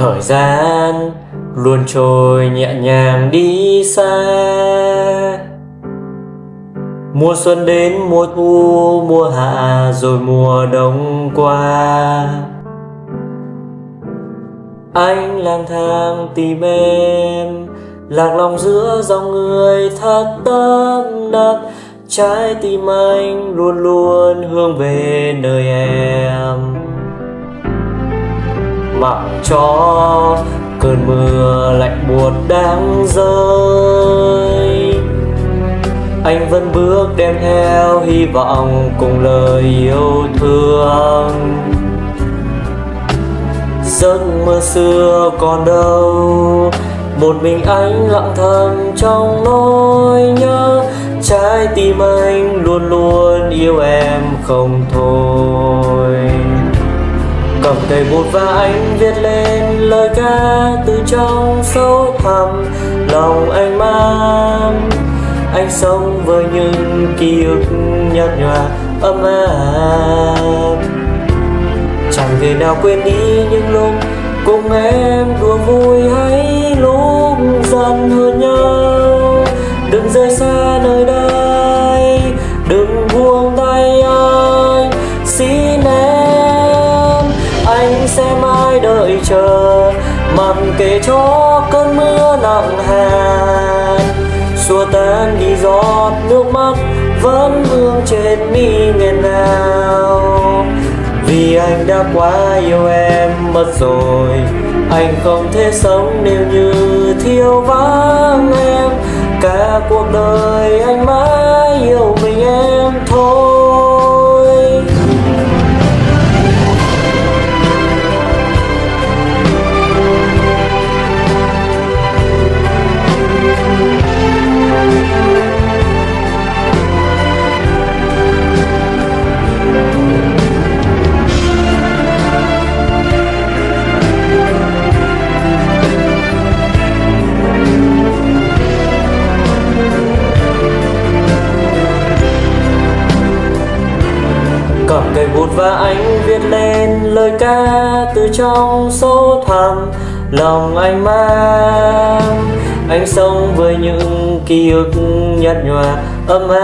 thời gian luôn trôi nhẹ nhàng đi xa. Mùa xuân đến, mùa thu, mùa hạ, rồi mùa đông qua. Anh lang thang tìm em, lạc lòng giữa dòng người thật tấp nập. trái tim anh luôn luôn hướng về nơi em mặc cho cơn mưa lạnh buốt đang rơi. Anh vẫn bước đem theo hy vọng cùng lời yêu thương. Giấc mơ xưa còn đâu, một mình anh lặng thầm trong nỗi nhớ. Trái tim anh luôn luôn yêu em không thôi cầm cây bút và anh viết lên lời ca từ trong sâu thẳm. Lòng anh mang, anh sống với những ký ức nhạt nhòa, ấm áp. Chẳng thể nào quên đi những lúc cùng em đùa vui hay lúc dần anh sẽ mãi đợi chờ. Mặc kệ cho cơn mưa nặng hạt xua tan đi giọt nước mắt, vẫn vương trên mi nghẹn ngào. Vì anh đã quá yêu em mất rồi, anh không thể sống nếu như thiếu vắng em. Cả cuộc đời anh mãi và anh viết lên lời ca từ trong sâu thẳm lòng anh mang. Anh sống với những ký ức nhạt nhòa, ấm áp.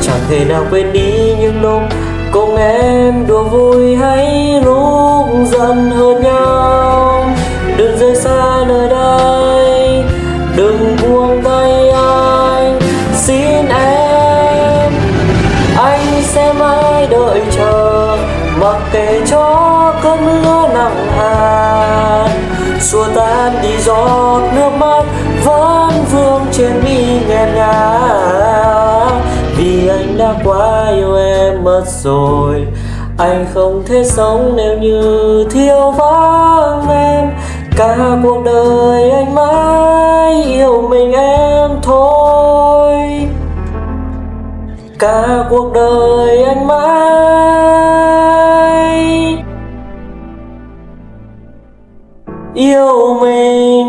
Chẳng thể nào quên đi những lúc cùng em đùa vui hay lúc mãi đợi chờ. Mặc kệ cho cơn mưa nặng hạt, xua tan đi giọt nước mắt vẫn vương trên mi nghẹn ngào. Vì anh đã quá yêu em mất rồi, anh không thể sống nếu như thiếu vắng em. Cả cuộc đời anh mãi yêu mình em. Cả cuộc đời anh mãi. Yêu mình.